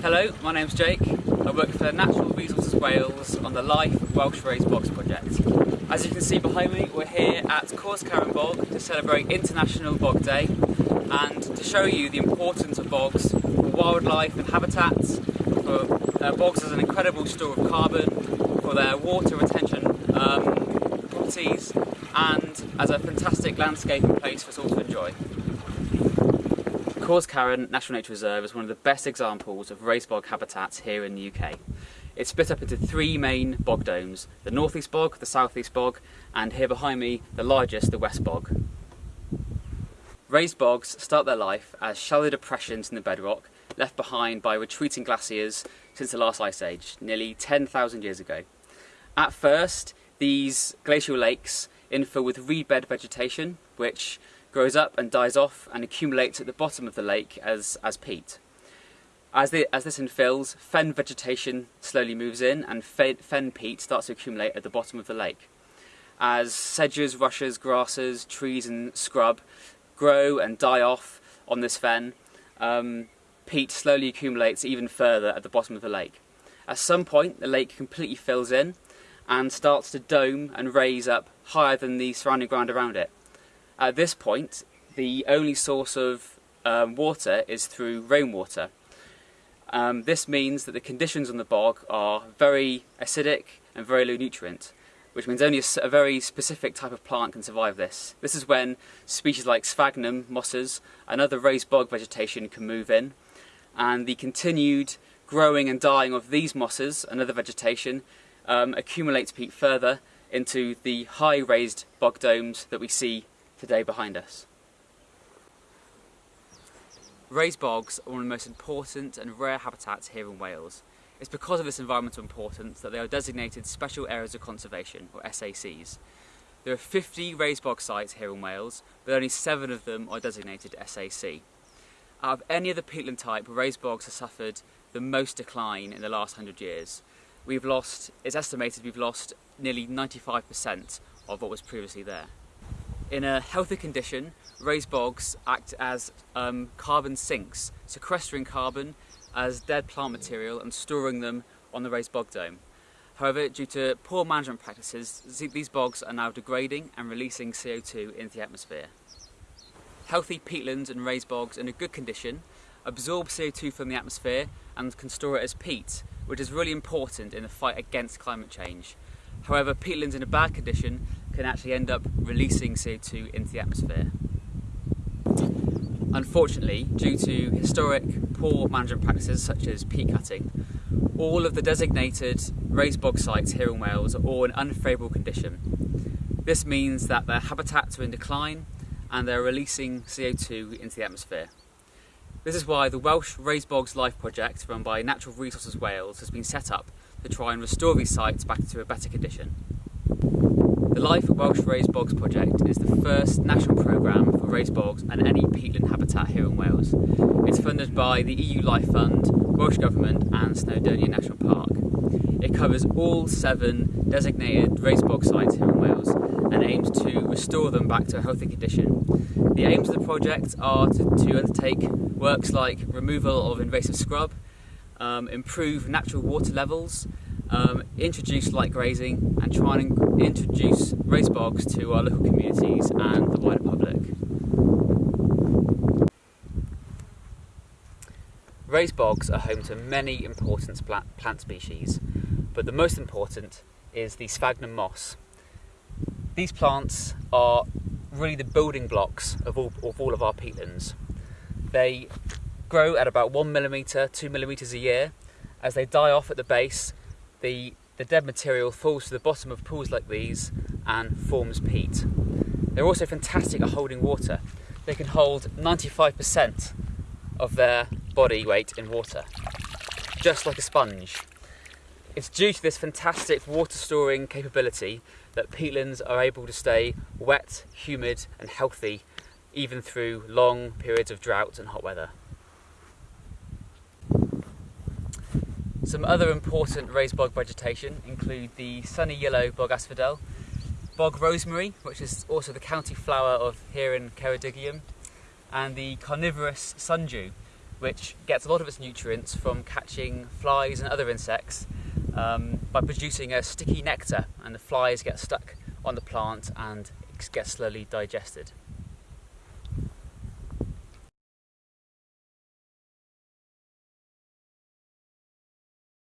Hello, my name's Jake. I work for Natural Resources Wales on the Life Welsh Raised Bogs project. As you can see behind me, we're here at Cors Caron Bog to celebrate International Bog Day and to show you the importance of bogs for wildlife and habitats, for uh, bogs as an incredible store of carbon, for their water retention um, properties and as a fantastic landscaping place for us all to enjoy. Cors Caron National Nature Reserve is one of the best examples of raised bog habitats here in the UK. It's split up into three main bog domes, the northeast bog, the southeast bog, and here behind me, the largest, the west bog. Raised bogs start their life as shallow depressions in the bedrock left behind by retreating glaciers since the last ice age, nearly 10,000 years ago. At first, these glacial lakes infill with reed bed vegetation, which grows up and dies off and accumulates at the bottom of the lake as, as peat. As, the, as this infills, fen vegetation slowly moves in and fen, fen peat starts to accumulate at the bottom of the lake. As sedges, rushes, grasses, trees and scrub grow and die off on this fen, um, peat slowly accumulates even further at the bottom of the lake. At some point, the lake completely fills in and starts to dome and raise up higher than the surrounding ground around it. At this point, the only source of um, water is through rainwater. Um, this means that the conditions on the bog are very acidic and very low nutrient, which means only a, a, very specific type of plant can survive this. This is when species like sphagnum, mosses, and other raised bog vegetation can move in, and the continued growing and dying of these mosses and other vegetation um, accumulates peat further into the high raised bog domes that we see today behind us. Raised bogs are one of the most important and rare habitats here in Wales. It's because of this environmental importance that they are designated Special Areas of Conservation, or SACs. There are 50 raised bog sites here in Wales, but only 7 of them are designated SAC. Out of any other peatland type, raised bogs have suffered the most decline in the last 100 years. We've lost, it's estimated we've lost nearly 95% of what was previously there. In a healthy condition, raised bogs act as um, carbon sinks, sequestering carbon as dead plant material and storing them on the raised bog dome. However, due to poor management practices, these bogs are now degrading and releasing CO2 into the atmosphere. Healthy peatlands and raised bogs in a good condition absorb CO2 from the atmosphere and can store it as peat, which is really important in the fight against climate change. However, peatlands in a bad condition can actually end up releasing CO2 into the atmosphere. Unfortunately, due to historic poor management practices such as peat cutting, all of the designated raised bog sites here in Wales are all in unfavourable condition. This means that their habitats are in decline and they're releasing CO2 into the atmosphere. This is why the Welsh Raised Bogs Life project run by Natural Resources Wales has been set up to try and restore these sites back to a better condition. The Life Welsh Raised Bogs project is the first national programme for raised bogs and any peatland habitat here in Wales. It's funded by the EU Life Fund, Welsh Government and Snowdonia National Park. It covers all seven designated raised bog sites here in Wales and aims to restore them back to a healthy condition. The aims of the project are to, to undertake works like removal of invasive scrub, um, improve natural water levels, um, introduce light grazing and try and introduce raised bogs to our local communities and the wider public. Raised bogs are home to many important plant species, but the most important is the sphagnum moss. These plants are really the building blocks of all of, all of our peatlands. They grow at about one millimetre, two millimetres a year. As they die off at the base, the, the dead material falls to the bottom of pools like these and forms peat. They're also fantastic at holding water. They can hold 95% of their body weight in water, just like a sponge. It's due to this fantastic water storing capability that peatlands are able to stay wet, humid and healthy even through long periods of drought and hot weather. Some other important raised bog vegetation include the sunny yellow bog asphodel, bog rosemary, which is also the county flower of here in Ceredigion, and the carnivorous sundew, which gets a lot of its nutrients from catching flies and other insects um, by producing a sticky nectar, and the flies get stuck on the plant and get slowly digested.